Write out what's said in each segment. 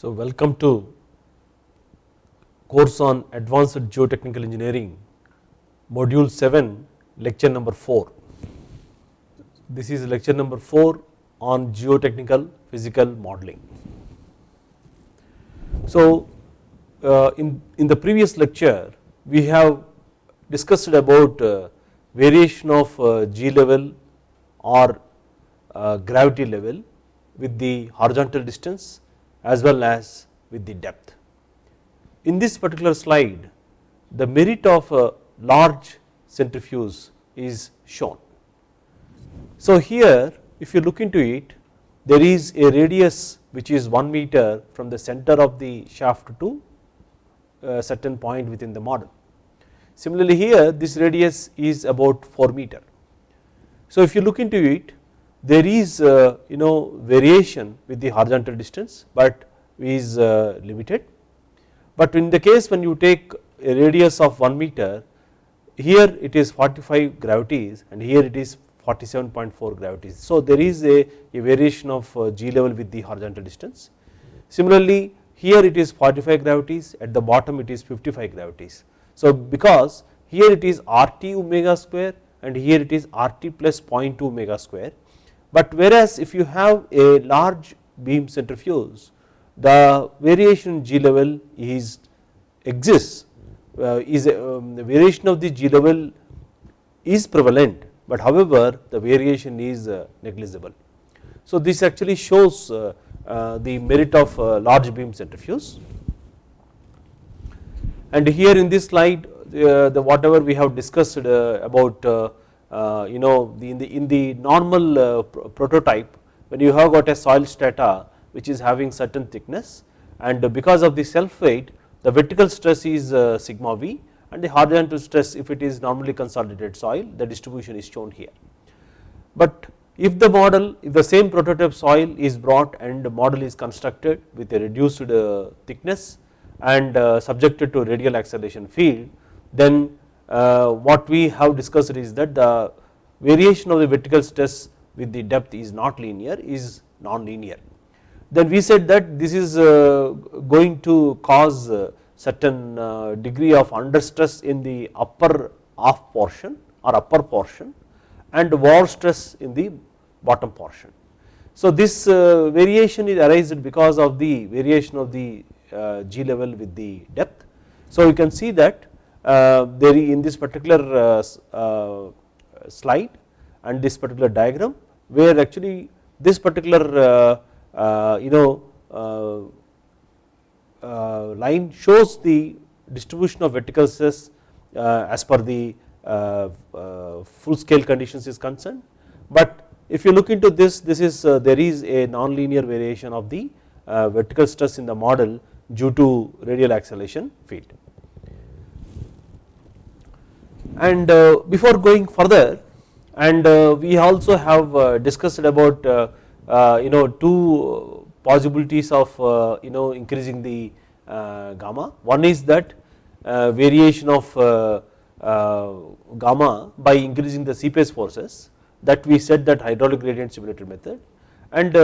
So, welcome to course on advanced geotechnical engineering module 7 lecture number 4. This is lecture number 4 on geotechnical physical modeling. So, uh, in, in the previous lecture we have discussed about uh, variation of uh, G level or uh, gravity level with the horizontal distance as well as with the depth. In this particular slide the merit of a large centrifuge is shown. So here if you look into it there is a radius which is 1 meter from the center of the shaft to a certain point within the model. Similarly here this radius is about 4 meter. So if you look into it there is uh, you know variation with the horizontal distance but is uh, limited but in the case when you take a radius of 1 meter here it is 45 gravities and here it is 47.4 gravities. So there is a, a variation of uh, G level with the horizontal distance. Similarly here it is 45 gravities at the bottom it is 55 gravities. So because here it is RT omega square and here it is RT plus 0.2 omega square but whereas if you have a large beam centrifuge the variation G level is exists uh, is um, the variation of the G level is prevalent but however the variation is uh, negligible. So this actually shows uh, uh, the merit of uh, large beam centrifuge and here in this slide uh, the whatever we have discussed about you know the in the in the normal prototype when you have got a soil strata which is having certain thickness and because of the self weight the vertical stress is sigma v and the horizontal stress if it is normally consolidated soil the distribution is shown here. But if the model if the same prototype soil is brought and the model is constructed with a reduced uh, thickness and uh, subjected to radial acceleration field then uh, what we have discussed is that the variation of the vertical stress with the depth is not linear is non-linear. Then we said that this is going to cause certain uh, degree of under stress in the upper half portion or upper portion and over stress in the bottom portion. So this uh, variation is arised because of the variation of the uh, G level with the depth. So you can see that Uh, there in this particular uh, uh, slide and this particular diagram where actually this particular you know uh, line shows the distribution of vertical stress uh, as per the uh, full scale conditions is concerned. But if you look into this, this is there is a non-linear variation of the vertical stress in the model due to radial acceleration field. And uh, before going further and uh, we also have uh, discussed about you know two possibilities of uh, you know increasing the uh, gamma. One is that uh, variation of gamma by increasing the seepage forces that we said that hydraulic gradient similitude method and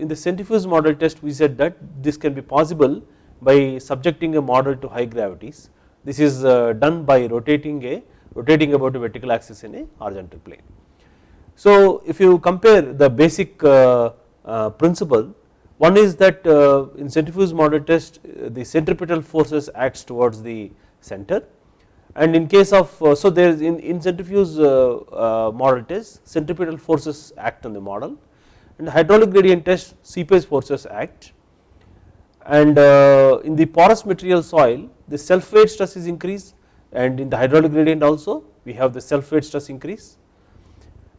in the centrifuge model test we said that this can be possible by subjecting a model to high gravities. This is done by rotating a rotating about a vertical axis in a horizontal plane. So if you compare the basic principle one is that uh, in centrifuge model test uh, the centripetal forces acts towards the center. And in case of uh, so there is in, in centrifuge model test centripetal forces act on the model. And hydraulic gradient test seepage forces act. And in the porous material soil the self weight stress is increased and in the hydraulic gradient also we have the self weight stress increase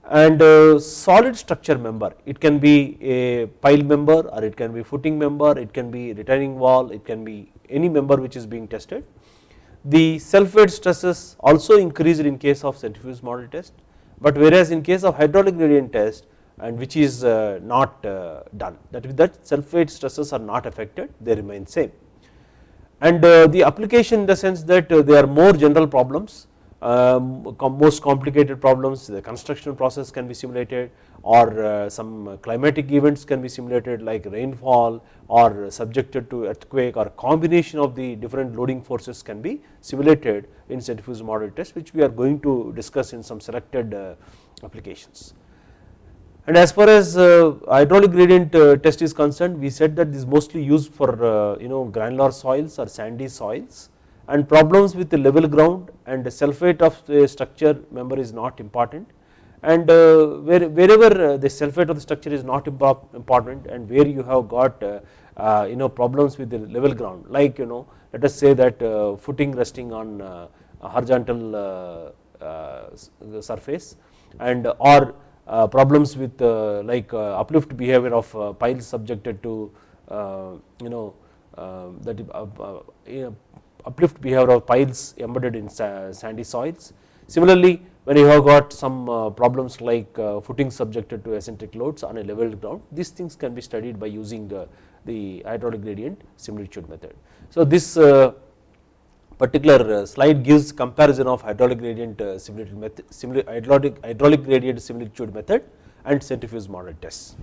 and uh, solid structure member it can be a pile member or it can be footing member it can be retaining wall it can be any member which is being tested. The self weight stresses also increased in case of centrifuge model test but whereas in case of hydraulic gradient test and which is uh, not uh, done that with that self weight stresses are not affected they remain same and the application in the sense that they are more general problems um, most complicated problems the construction process can be simulated or uh, some climatic events can be simulated like rainfall or subjected to earthquake or combination of the different loading forces can be simulated in centrifuge model test which we are going to discuss in some selected uh, applications. And as far as uh, hydraulic gradient uh, test is concerned we said that this is mostly used for uh, you know granular soils or sandy soils. And problems with the level ground and the self weight of the structure member is not important. And uh, where, wherever uh, the self weight of the structure is not important and where you have got uh, you know problems with the level ground like you know let us say that footing resting on horizontal surface and or Uh, problems with uh, like uh, uplift behavior of piles subjected to you know that uplift behavior of piles embedded in sandy soils. Similarly, when you have got some uh, problems like uh, footing subjected to eccentric loads on a level ground, these things can be studied by using the, the hydraulic gradient similitude method. So, this uh, particular slide gives comparison of hydraulic gradient similitude method, hydraulic, hydraulic gradient similitude method and centrifuge model tests.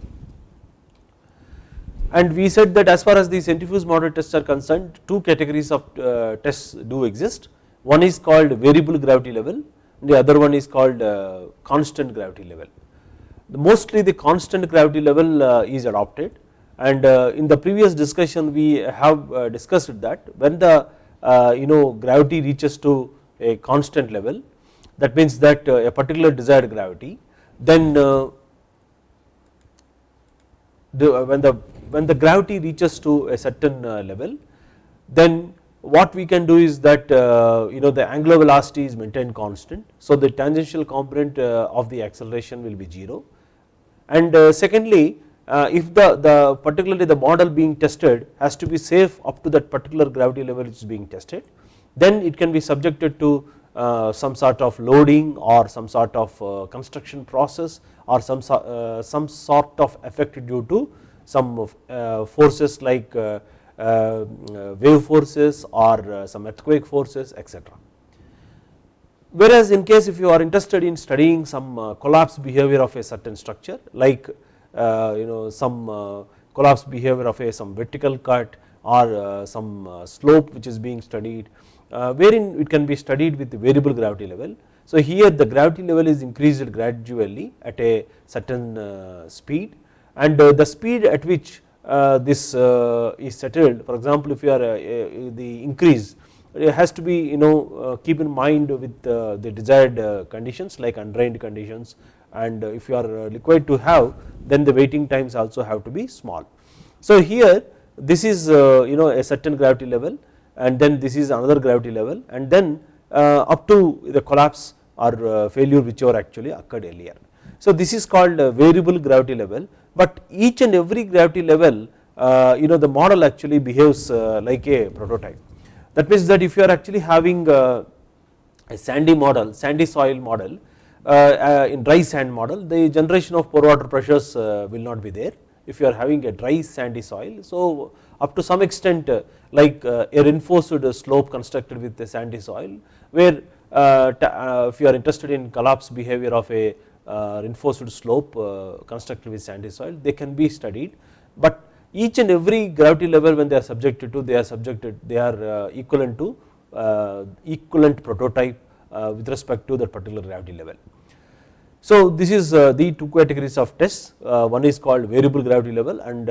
And we said that as far as the centrifuge model tests are concerned two categories of uh, tests do exist. One is called variable gravity level the other one is called uh, constant gravity level. Mostly the constant gravity level uh, is adopted. And uh, in the previous discussion we have uh, discussed that when the uh, you know gravity reaches to a constant level that means that a particular desired gravity then the, when the when the gravity reaches to a certain uh, level then what we can do is that uh, you know the angular velocity is maintained constant. So, the tangential component uh, of the acceleration will be 0 and secondly if the, the particularly the model being tested has to be safe up to that particular gravity level which is being tested then it can be subjected to uh, some sort of loading or some sort of uh, construction process or some, uh, some sort of effect due to some uh, forces like uh, uh, wave forces or some earthquake forces etc. Whereas in case if you are interested in studying some collapse behavior of a certain structure like Uh, you know some uh, collapse behavior of a some vertical cut or uh, some slope which is being studied wherein it can be studied with variable gravity level. So here the gravity level is increased gradually at a certain speed and uh, the speed at which uh, this uh, is settled for example if you are the increase it has to be you know keep in mind with the desired conditions like undrained conditions and if you are required to have then the waiting times also have to be small. So here this is you know a certain gravity level and then this is another gravity level and then up to the collapse or failure whichever actually occurred earlier. So this is called variable gravity level but each and every gravity level uh, you know the model actually behaves uh, like a prototype. That means that if you are actually having uh, a sandy model, sandy soil model Uh, uh, in dry sand model the generation of pore water pressures uh, will not be there if you are having a dry sandy soil. So up to some extent like a reinforced slope constructed with the sandy soil where if you are interested in collapse behavior of a uh, reinforced slope uh, constructed with sandy soil they can be studied but each and every gravity level when they are subjected to they are subjected they are uh, equivalent to equivalent prototype Uh, with respect to that particular gravity level. So this is uh, the two categories of tests uh, one is called variable gravity level and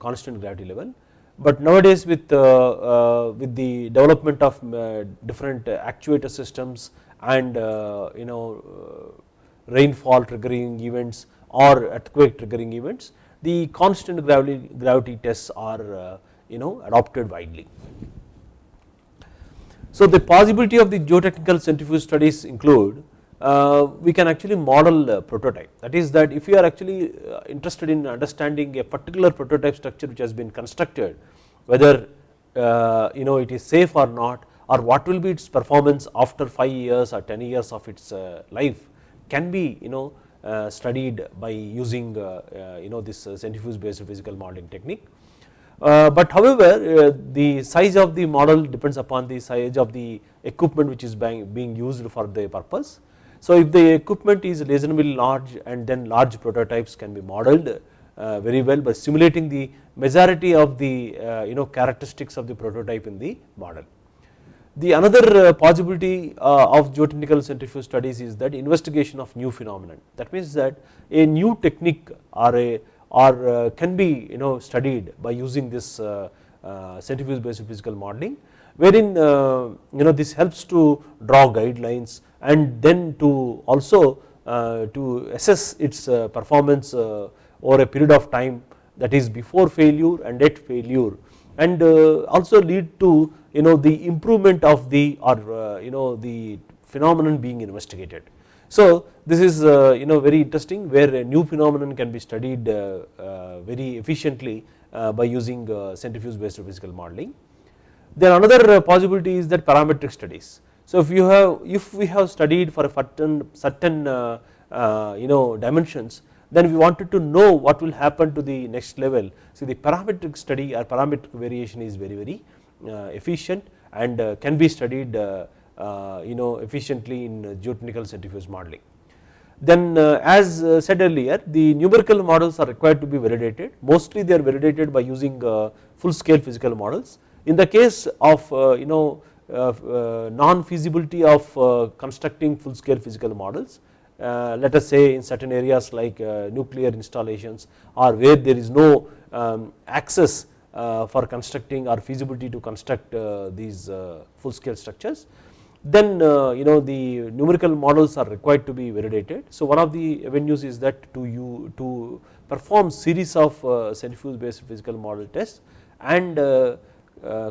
constant gravity level but nowadays with with the development of different actuator systems and you know rainfall triggering events or earthquake triggering events the constant gravity, gravity tests are uh, you know adopted widely. So the possibility of the geotechnical centrifuge studies include uh, we can actually model prototype that is that if you are actually uh, interested in understanding a particular prototype structure which has been constructed whether uh, you know it is safe or not or what will be its performance after 5 years or 10 years of its uh, life can be you know uh, studied by using uh, you know this centrifuge based physical modeling technique. Uh, but however, uh, the size of the model depends upon the size of the equipment which is being, used for the purpose. So if the equipment is reasonably large and then large prototypes can be modeled uh, very well by simulating the majority of the you know characteristics of the prototype in the model. The another possibility of geotechnical centrifuge studies is that investigation of new phenomenon that means that a new technique or a or uh, can be you know studied by using this uh, centrifuge based physical modeling wherein you know this helps to draw guidelines and then to also to assess its performance over a period of time that is before failure and at failure and uh, also lead to you know the improvement of the or uh, you know the phenomenon being investigated. So this is uh, you know very interesting where a new phenomenon can be studied very efficiently by using centrifuge based physical modeling. Then another possibility is that parametric studies. So if you have if we have studied for a certain certain you know dimensions then we wanted to know what will happen to the next level. So the parametric study or parametric variation is very very uh, efficient and uh, can be studied uh, Uh, you know efficiently in uh, geotechnical centrifuge modeling. Then uh, as said earlier the numerical models are required to be validated mostly they are validated by using full scale physical models. In the case of you know non feasibility of constructing full scale physical models uh, let us say in certain areas like uh, nuclear installations or where there is no um, access uh, for constructing or feasibility to construct these full scale structures then uh, you know the numerical models are required to be validated. So one of the avenues is that to you to perform series of uh, centrifuge based physical model tests and uh,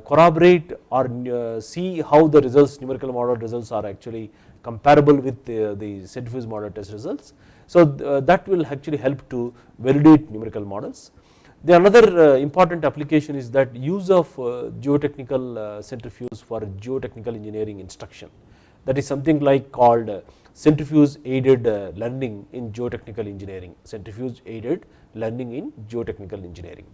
corroborate or see how the results numerical model results are actually comparable with the, the centrifuge model test results. So uh, that will actually help to validate numerical models. The another uh, important application is that use of uh, geotechnical centrifuge for geotechnical engineering instruction that is something like called centrifuge aided learning in geotechnical engineering, centrifuge aided learning in geotechnical engineering.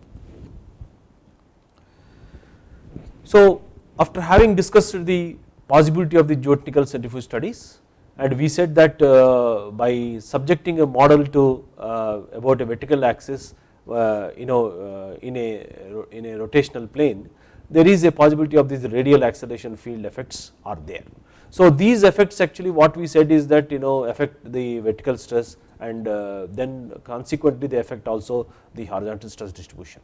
So after having discussed the possibility of the geotechnical centrifuge studies and we said that uh, by subjecting a model to uh, about a vertical axis uh, Uh, you know uh, in a in a rotational plane there is a possibility of these radial acceleration field effects are there. So these effects actually what we said is that you know affect the vertical stress and uh, then consequently they affect also the horizontal stress distribution.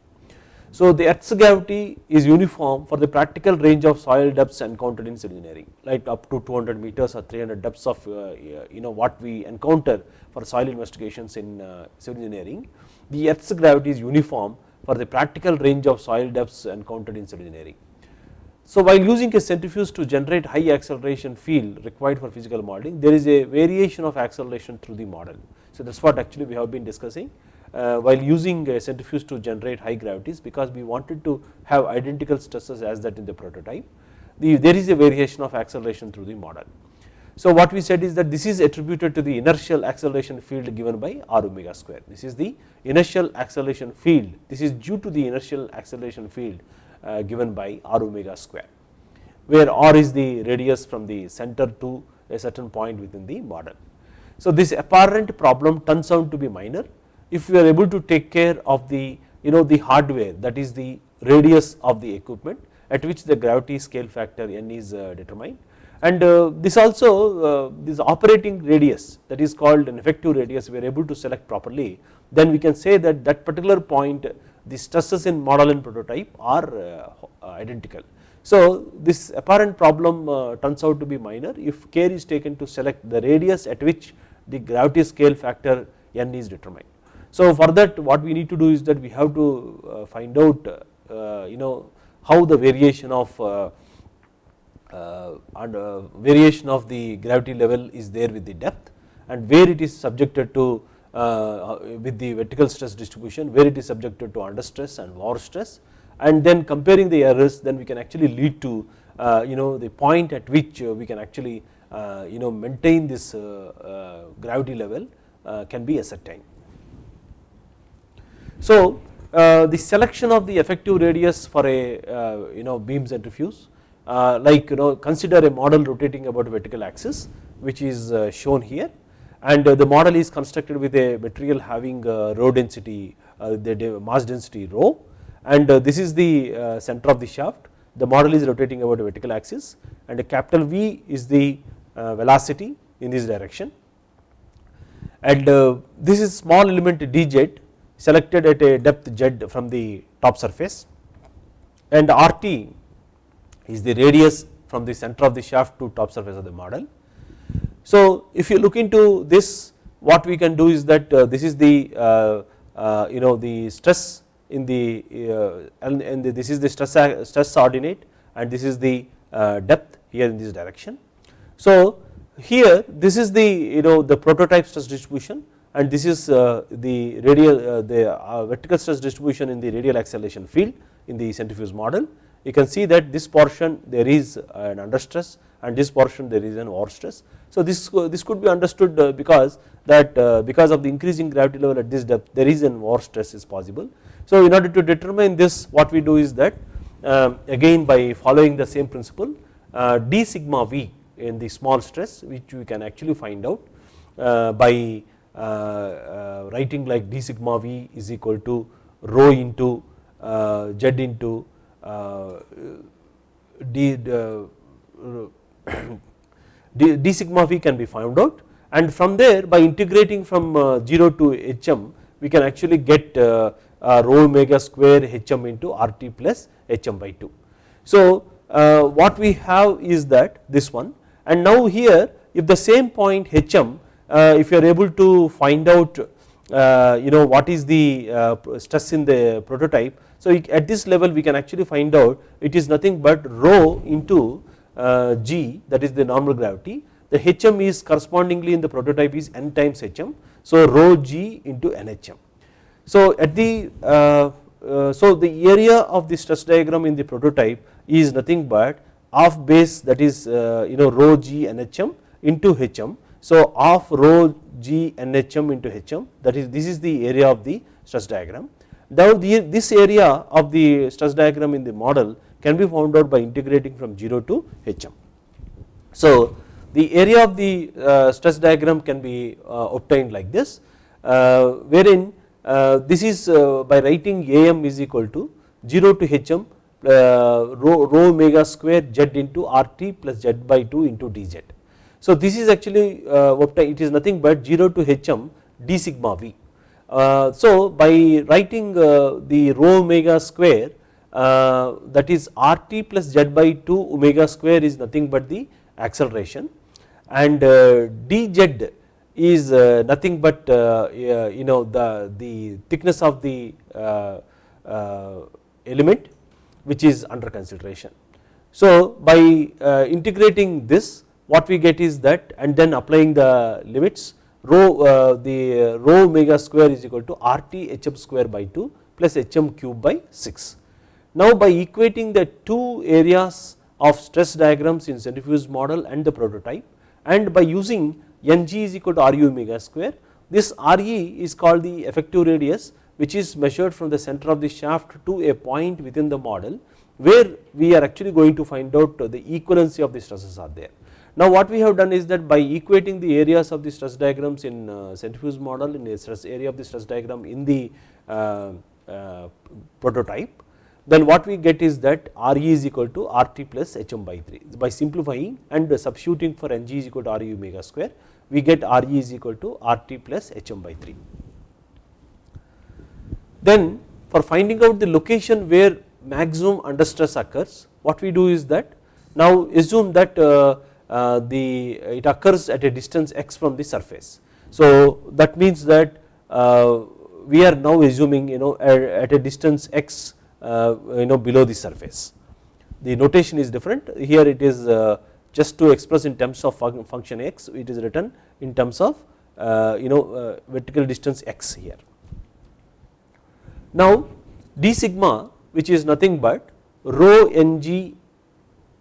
So the earth's gravity is uniform for the practical range of soil depths encountered in civil engineering like up to 200 meters or 300 depths of uh, you know what we encounter for soil investigations in uh, civil engineering. The earth's gravity is uniform for the practical range of soil depths encountered in civil engineering. So while using a centrifuge to generate high acceleration field required for physical modeling there is a variation of acceleration through the model. So that is what actually we have been discussing while using a centrifuge to generate high gravities because we wanted to have identical stresses as that in the prototype. The, there is a variation of acceleration through the model. So what we said is that this is attributed to the inertial acceleration field given by r omega square. This is the inertial acceleration field. This is due to the inertial acceleration field uh, given by r omega square, where r is the radius from the center to a certain point within the model. So this apparent problem turns out to be minor if we are able to take care of the you know the hardware that is the radius of the equipment at which the gravity scale factor n is uh, determined and uh, this also uh, this operating radius that is called an effective radius we are able to select properly then we can say that that particular point the stresses in model and prototype are identical. So this apparent problem turns out to be minor if care is taken to select the radius at which the gravity scale factor n is determined. So for that what we need to do is that we have to uh, find out uh, uh you know how the variation of uh, uh, uh, variation of the gravity level is there with the depth and where it is subjected to with the vertical stress distribution where it is subjected to under stress and over stress and then comparing the errors then we can actually lead to you know the point at which we can actually you know maintain this gravity level can be ascertained. So uh, the selection of the effective radius for a uh, you know beam centrifuge uh, like you know consider a model rotating about a vertical axis which is uh, shown here. And uh, the model is constructed with a material having uh, rho density the mass density rho. And this is the center of the shaft. The model is rotating about a vertical axis. And a capital V is the velocity in this direction. And this is small element dz selected at a depth z from the top surface and RT is the radius from the center of the shaft to top surface of the model. So if you look into this what we can do is that uh, this is the uh, uh, you know the stress in the and, this is the stress stress ordinate and this is the depth here in this direction. So here this is the you know the prototype stress distribution and this is uh, the radial the vertical stress distribution in the radial acceleration field in the centrifuge model you can see that this portion there is an under stress and this portion there is an over stress. So this, this could be understood uh, because that uh, because of the increasing gravity level at this depth there is an over stress is possible. So in order to determine this what we do is that um, again by following the same principle uh, d sigma v in the small stress which we can actually find out by writing like d sigma v is equal to rho into z into d, d, d sigma v can be found out and from there by integrating from uh, 0 to hm we can actually get uh, uh, rho omega square hm into RT plus hm by 2. So what we have is that this one and now here if the same point hm if you are able to find out you know what is the stress in the prototype so at this level we can actually find out it is nothing but rho into uh, g that is the normal gravity the hm is correspondingly in the prototype is n times hm so rho g into nhm. So at the uh, uh, so the area of the stress diagram in the prototype is nothing but half base that is uh, you know rho g nhm into hm so of rho g nhm into hm that is this is the area of the stress diagram now this area of the stress diagram in the model can be found out by integrating from 0 to hm. So the area of the uh, stress diagram can be uh, obtained like this uh, wherein this is by writing am is equal to 0 to hm rho, rho omega square z into rt plus z by 2 into dz. So this is actually uh, obtained it is nothing but 0 to hm d sigma v uh, so by writing uh, the rho omega square uh, that is RT plus Z by 2 omega square is nothing but the acceleration and uh, dz is uh, nothing but you know the, the thickness of the element which is under consideration. So by integrating this what we get is that and then applying the limits rho uh, the uh, rho omega square is equal to RT hm square by 2 plus hm cube by 6. Now by equating the two areas of stress diagrams in centrifuge model and the prototype and by using Ng is equal to Ru omega square this Re is called the effective radius which is measured from the center of the shaft to a point within the model where we are actually going to find out the equivalency of the stresses are there. Now what we have done is that by equating the areas of the stress diagrams in uh, centrifuge model in the stress area of the stress diagram in the uh, uh, prototype then what we get is that Re is equal to RT plus Hm by 3 by simplifying and substituting for Ng is equal to Re omega square we get Re is equal to RT plus Hm by 3. Then for finding out the location where maximum under stress occurs what we do is that now assume that uh, the it occurs at a distance x from the surface. So that means that uh, we are now assuming you know at a distance x uh, you know below the surface. The notation is different here it is just to express in terms of function x it is written in terms of you know vertical distance x here. Now d sigma which is nothing but rho ng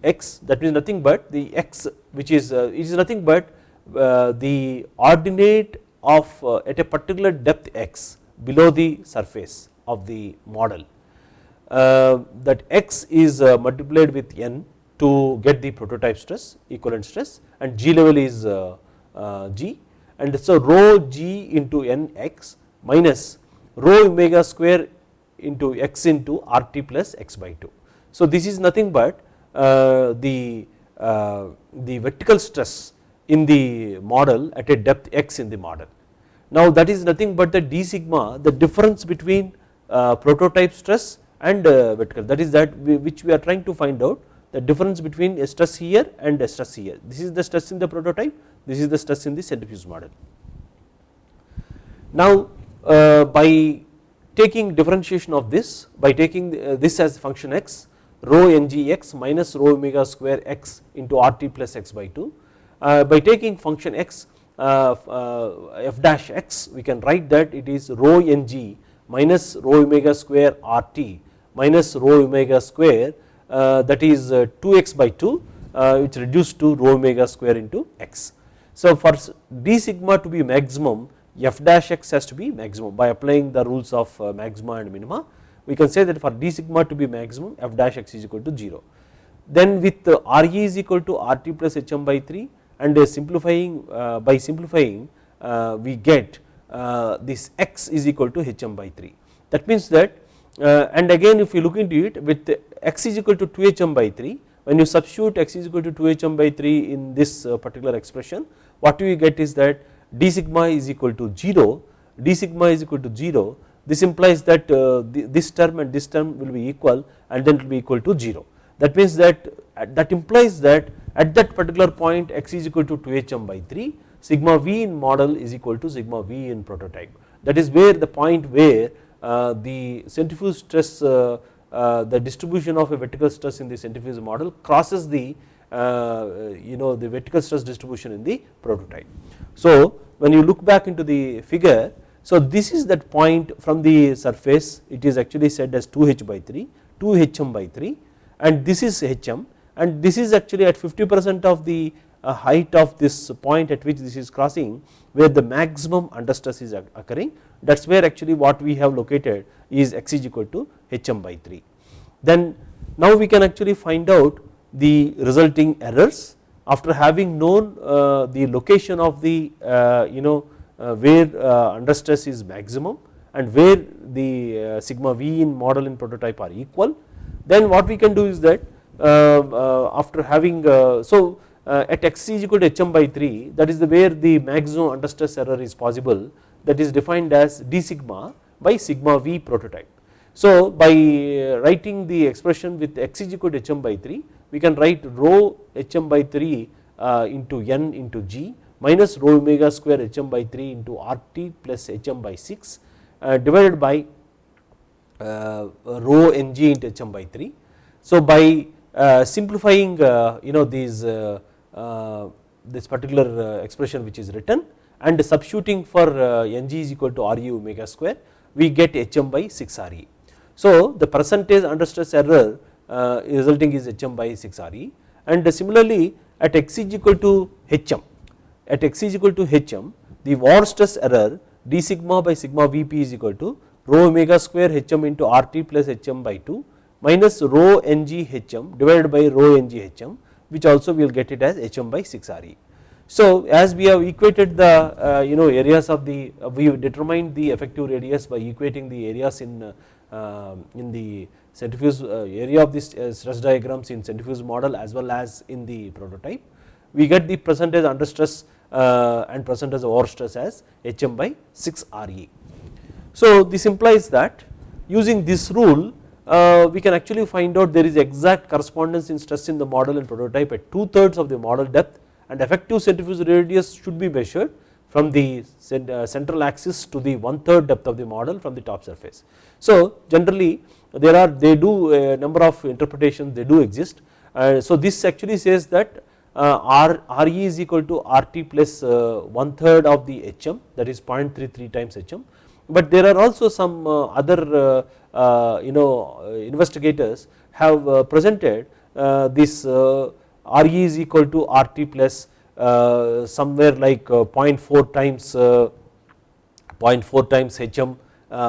x that means nothing but the x which is uh, is nothing but uh, the ordinate of uh, at a particular depth x below the surface of the model that x is multiplied with n to get the prototype stress equivalent stress and g level is g and so rho g into n x minus rho omega square into x into RT plus x by 2. So this is nothing but the, uh, the vertical stress in the model at a depth x in the model. Now that is nothing but the d sigma the difference between uh, prototype stress and uh, vertical that is that which we are trying to find out the difference between stress here and stress here this is the stress in the prototype this is the stress in the centrifuge model. Now uh, by taking differentiation of this by taking uh, this as function x rho ngx minus rho omega square x into RT plus x by 2 uh, by taking function x uh, uh, f dash x we can write that it is rho ng minus rho omega square RT minus rho omega square uh, that is 2x by 2 which reduced to rho omega square into x. So for d sigma to be maximum f dash x has to be maximum by applying the rules of maxima and minima we can say that for d sigma to be maximum f dash x is equal to 0. Then with uh, Re is equal to RT plus Hm by 3 and uh, simplifying uh, by simplifying uh, we get uh, this x is equal to Hm by 3 that means that and again if you look into it with x is equal to 2 Hm by 3 when you substitute x is equal to 2 Hm by 3 in this particular expression what we get is that d sigma is equal to 0 d sigma is equal to 0 this implies that uh, this term and this term will be equal and then it will be equal to 0 that means that that implies that at that particular point x is equal to 2hm by 3 sigma v in model is equal to sigma v in prototype that is where the point where uh, the centrifuge stress uh, uh, the distribution of a vertical stress in the centrifuge model crosses the uh, you know the vertical stress distribution in the prototype. So when you look back into the figure so this is that point from the surface it is actually said as 2h by 3 2hm by 3 and this is hm and this is actually at 50 percent of the uh, height of this point at which this is crossing where the maximum under stress is occurring that is where actually what we have located is x is equal to hm by 3. Then now we can actually find out the resulting errors after having known uh, the location of the uh, you know Uh, where uh, under stress is maximum and where the uh, sigma v in model and prototype are equal then what we can do is that after having so at x is equal to hm by 3 that is the where the maximum under stress error is possible that is defined as d sigma by sigma v prototype. So by writing the expression with x is equal to hm by 3 we can write rho hm by 3 uh, into n into g minus rho omega square hm by 3 into RT plus hm by 6 uh, divided by uh, rho ng into hm by 3. So by uh, simplifying uh, you know these uh, this particular expression which is written and substituting for ng is equal to Re omega square we get hm by 6 Re. So the percentage under stress error uh, resulting is hm by 6 Re and similarly at x is equal to hm at x is equal to hm the over stress error d sigma by sigma vp is equal to rho omega square hm into RT plus hm by 2 minus rho ng hm divided by rho ng hm which also we will get it as hm by 6 Re. So as we have equated the uh, you know areas of the uh, we have determined the effective radius by equating the areas in uh, in the centrifuge uh, area of this uh, stress diagrams in centrifuge model as well as in the prototype. We get the percentage under stress uh, and percentage over stress as Hm by 6 Re. So this implies that using this rule we can actually find out there is exact correspondence in stress in the model and prototype at 2 thirds of the model depth and effective centrifuge radius should be measured from the central axis to the one third depth of the model from the top surface. So generally there are they do a number of interpretations they do exist uh, so this actually says that uh, R, Re is equal to RT plus uh, one third of the HM that is 0.33 times HM but there are also some uh, other uh, uh, you know investigators have presented this Re is equal to RT plus somewhere like 0.4 times 0.4 times HM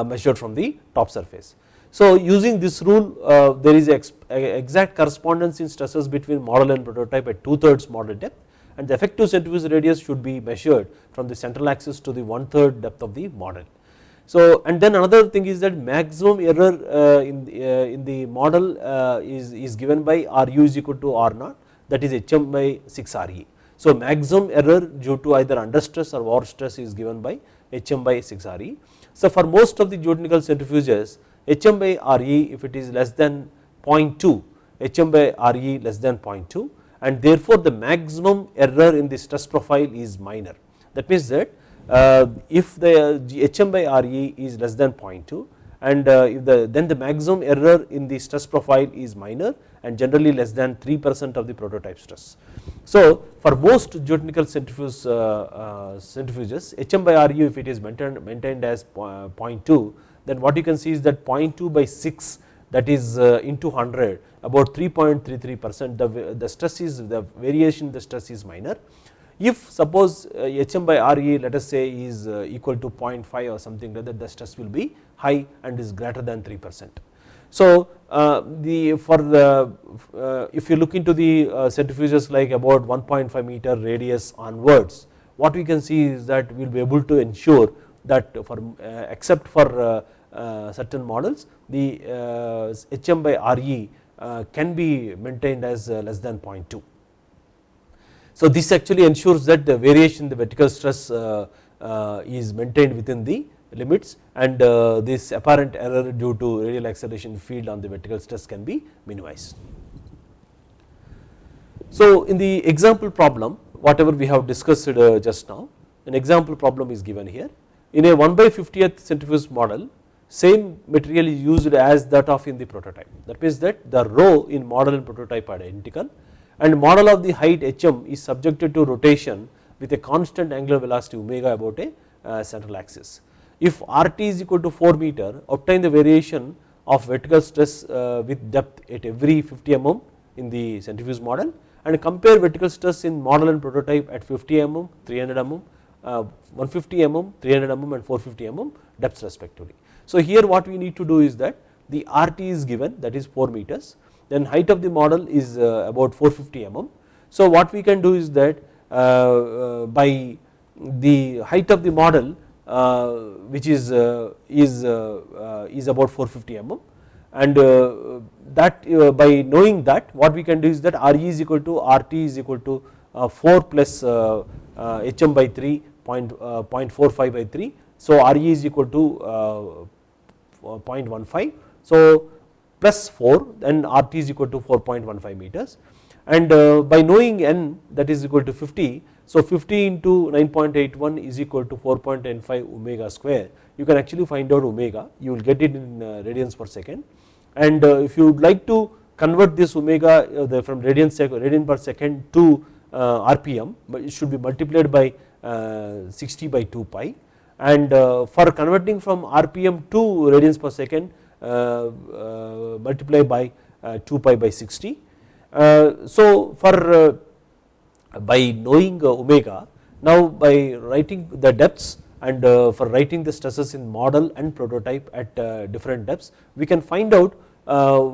measured from the top surface. So using this rule uh, there is ex exact correspondence in stresses between model and prototype at 2 thirds model depth and the effective centrifuge radius should be measured from the central axis to the one third depth of the model. So and then another thing is that maximum error uh, in, the, uh, in the model uh, is, is given by Ru is equal to R naught that is Hm by 6 Re. So maximum error due to either under stress or over stress is given by Hm by 6 Re. So for most of the geotechnical centrifuges Hm by Re if it is less than 0.2 Hm by Re less than 0.2 and therefore the maximum error in the stress profile is minor that means that uh, if the Hm by Re is less than 0.2 and uh, if the then the maximum error in the stress profile is minor and generally less than 3 percent of the prototype stress. So for most geotechnical centrifuges, uh, centrifuges Hm by Ru if it is maintained, maintained as 0.2 then what you can see is that 0.2 by 6 that is uh, into 100 about 3.33 percent the, the stress is the variation the stress is minor. If suppose Hm by Re let us say is uh, equal to 0.5 or something like that the stress will be high and is greater than 3 percent. So the for the if you look into the centrifuges like about 1.5 meter radius onwards what we can see is that we will be able to ensure that for uh, except for uh, uh, certain models the Hm uh, by Re uh, can be maintained as uh, less than 0.2. So this actually ensures that the variation the vertical stress is maintained within the limits and this apparent error due to radial acceleration field on the vertical stress can be minimized. So in the example problem whatever we have discussed just now an example problem is given here in a 1 by 50th centrifuge model same material is used as that of in the prototype that means that the rho in model and prototype are identical and model of the height hm is subjected to rotation with a constant angular velocity omega about a uh, central axis. If RT is equal to 4 meter obtain the variation of vertical stress uh, with depth at every 50 mm in the centrifuge model and compare vertical stress in model and prototype at 50 mm, 300 mm, 150 mm, 300 mm and 450 mm depths respectively. So here what we need to do is that the RT is given that is 4 meters then height of the model is uh, about 450 mm. So what we can do is that uh, uh, by the height of the model which is is is about 450 mm and that by knowing that what we can do is that Re is equal to RT is equal to 4 plus Hm by 3 point, 0.45 by 3 so Re is equal to 0.15 so plus 4 then RT is equal to 4.15 meters. And uh, by knowing n that is equal to 50 so 50 into 9.81 is equal to 4.95 omega square. You can actually find out omega. You will get it in uh, radians per second. And uh, if you would like to convert this omega from radian per second to rpm but it should be multiplied by Uh, 60 by 2 pi and uh, for converting from rpm to radians per second uh, uh, multiply by uh, 2 pi by 60. Uh, so for by knowing omega now by writing the depths and for writing the stresses in model and prototype at different depths we can find out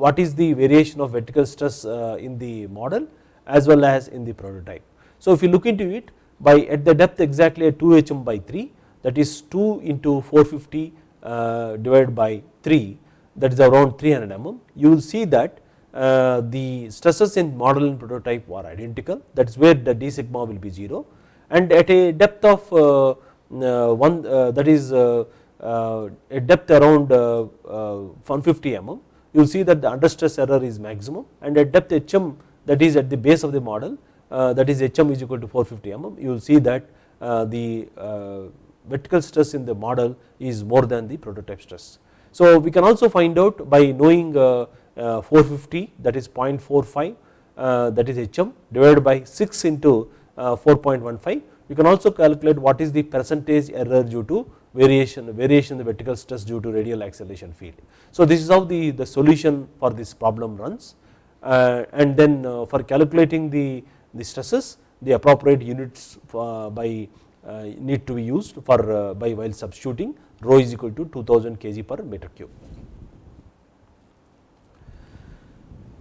what is the variation of vertical stress in the model as well as in the prototype. So if you look into it by at the depth exactly at 2 hm by 3 that is 2 into 450 uh, divided by 3 that is around 300 mm you will see that uh, the stresses in model and prototype are identical that is where the d sigma will be 0 and at a depth of uh, uh one uh, that is uh, a depth around 150 mm you will see that the under stress error is maximum. And at depth hm that is at the base of the model that is hm is equal to 450 mm you will see that the vertical stress in the model is more than the prototype stress. So we can also find out by knowing uh, uh, 450 that is 0.45 uh, that is HM divided by 6 into 4.15 you can also calculate what is the percentage error due to variation variation in the vertical stress due to radial acceleration field. So this is how the, the solution for this problem runs uh, and then uh, for calculating the, the stresses the appropriate units uh, by uh, need to be used for uh, by while substituting rho is equal to 2000 kg per meter cube.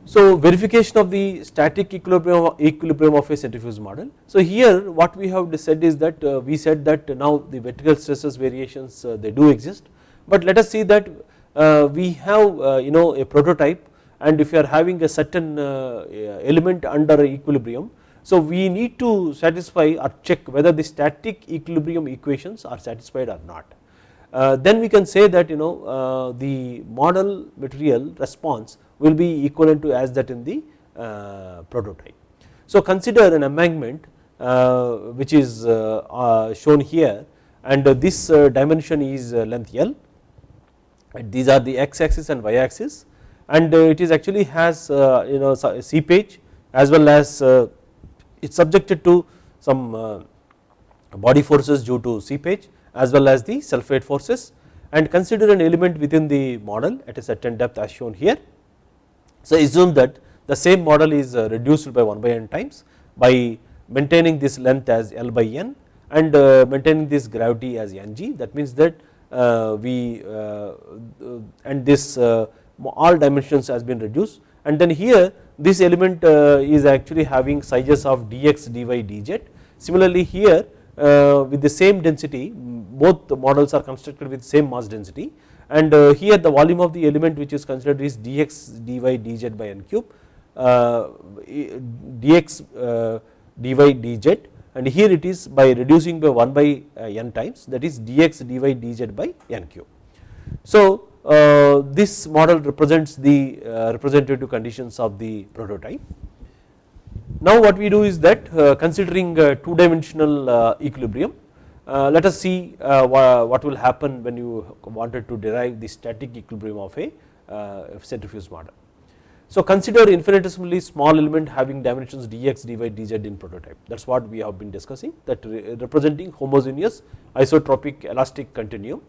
So verification of the static equilibrium of, equilibrium of a centrifuge model. So here what we have said is that uh, we said that now the vertical stresses variations uh, they do exist, but let us see that uh, we have you know a prototype and if you are having a certain uh, element under equilibrium. So we need to satisfy or check whether the static equilibrium equations are satisfied or not. Uh, then we can say that you know the model material response will be equivalent to as that in the uh, prototype. So consider an embankment uh, which is uh, shown here and this dimension is length L these are the x axis and y axis and it is actually has you know seepage as well as it is subjected to some body forces due to seepage as well as the self weight forces. And consider an element within the model at a certain depth as shown here. So assume that the same model is uh, reduced by 1 by n times by maintaining this length as L by n and uh, maintaining this gravity as ng that means that uh, we and this all dimensions has been reduced. And then here this element is actually having sizes of dx dy dz. Similarly here with the same density both the models are constructed with same mass density. And uh, here the volume of the element which is considered is dx dy dz by n cube uh, dx uh, dy dz. And here it is by reducing by 1 by n times that is dx dy dz by n cube. So this model represents the representative conditions of the prototype. Now what we do is that considering two dimensional equilibrium uh, let us see uh, what will happen when you wanted to derive the static equilibrium of a uh, centrifuge model. So consider infinitesimally small element having dimensions dx, dy, dz in prototype that is what we have been discussing that representing homogeneous isotropic elastic continuum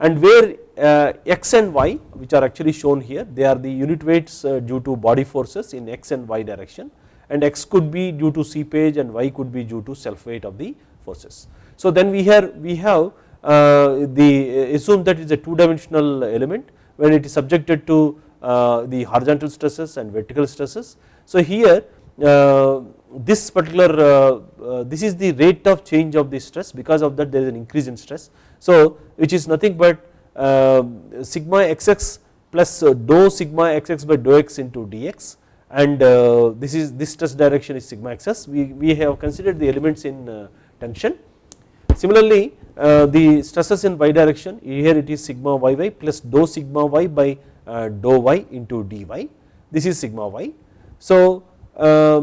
and where uh, x and y which are actually shown here they are the unit weights uh, due to body forces in x and y direction and x could be due to seepage and y could be due to self weight of the forces. So then we here we have uh, the uh, assume that it is a two dimensional element when it is subjected to uh, the horizontal stresses and vertical stresses. So here this particular this is the rate of change of the stress because of that there is an increase in stress. So which is nothing but sigma xx plus dou sigma xx by dou x into dx. And this is this stress direction is sigma xs we, we have considered the elements in tension. Similarly, uh, the stresses in y direction here it is sigma yy plus dou sigma y by uh, dou y into dy. This is sigma y. So uh,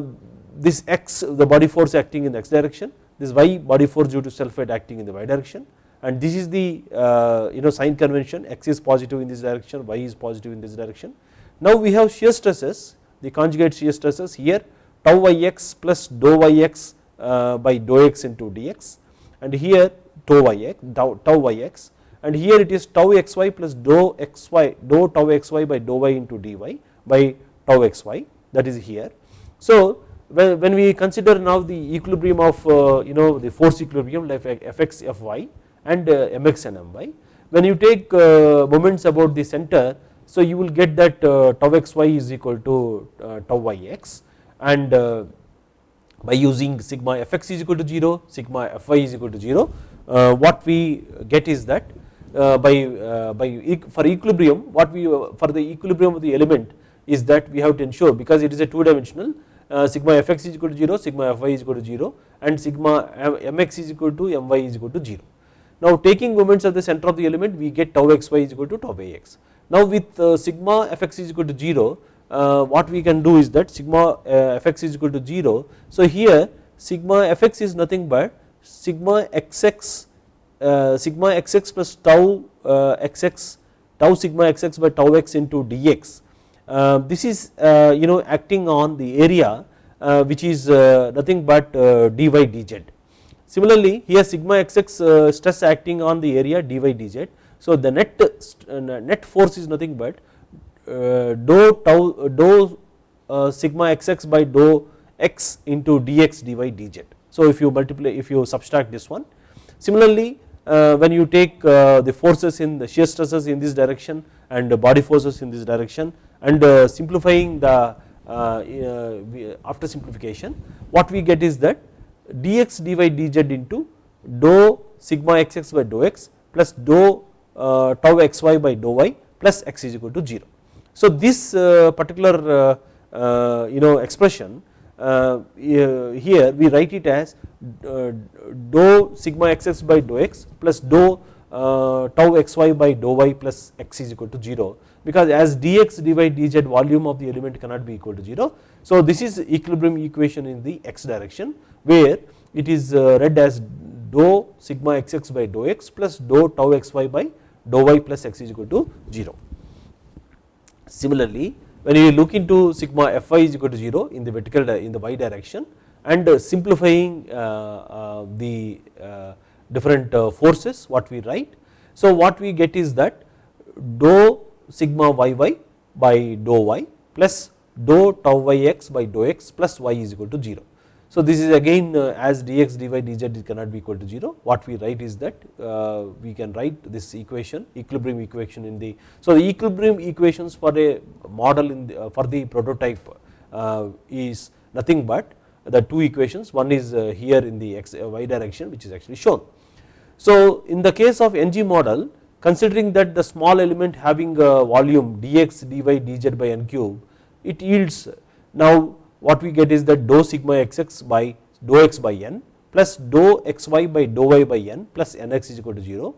this x the body force acting in the x direction. This y body force due to self weight acting in the y direction and this is the you know sign convention. X is positive in this direction y is positive in this direction. Now we have shear stresses the conjugate shear stresses here. Tau yx plus dou yx by dou x into dx. And here tau yx tau, tau yx. And here it is tau xy plus dou xy dou tau xy by dou y into dy by tau xy. That is here. So when, when we consider now the equilibrium of uh, you know the force equilibrium like fx fy and mx and my when you take uh, moments about the center so you will get that uh, tau xy is equal to uh, tau yx and by using sigma fx is equal to 0 sigma fy is equal to 0 uh, what we get is that by by for equilibrium what we for the equilibrium of the element is that we have to ensure because it is a two dimensional sigma fx is equal to 0 sigma fy is equal to 0 and sigma mx is equal to my is equal to 0 now taking moments at the center of the element we get tau xy is equal to tau ax now with uh, sigma fx is equal to 0 uh, what we can do is that sigma uh, fx is equal to 0. So here sigma fx is nothing but sigma xx uh, sigma xx plus tau uh, xx tau sigma xx by tau x into dx. Uh, this is you know acting on the area which is nothing but dy dz. Similarly here sigma xx stress acting on the area dy dz. So the net net force is nothing but uh, dou tau dou uh, sigma xx by dou x into dx dy dz. So if you multiply if you subtract this one similarly uh, when you take uh, the forces in the shear stresses in this direction and body forces in this direction and uh, simplifying the after simplification what we get is that dx dy dz into dou sigma xx by dou x plus dou tau xy by dou y plus x is equal to 0. So this particular you know expression uh, here we write it as uh, dou sigma xx by dou x plus dou uh, tau xy by dou y plus x is equal to 0 because as dx dy dz volume of the element cannot be equal to 0. So this is equilibrium equation in the x direction where it is read as dou sigma xx by dou x plus dou tau xy by dou y plus x is equal to 0. Similarly when you look into sigma fy is equal to 0 in the vertical in the y direction and simplifying uh, uh, the uh, different forces what we write. So what we get is that dou sigma yy by dou y plus dou tau yx by dou x plus y is equal to 0. So this is again uh, as dx dy dz it cannot be equal to 0 what we write is that uh, we can write this equation equilibrium equation in the so the equilibrium equations for a model in the, uh, for the prototype is nothing but the two equations one is here in the x y direction which is actually shown. So in the case of ng model considering that the small element having a volume dx dy dz by n cube it yields now what we get is that dou sigma xx by dou x by n plus dou xy by dou y by n plus nx is equal to 0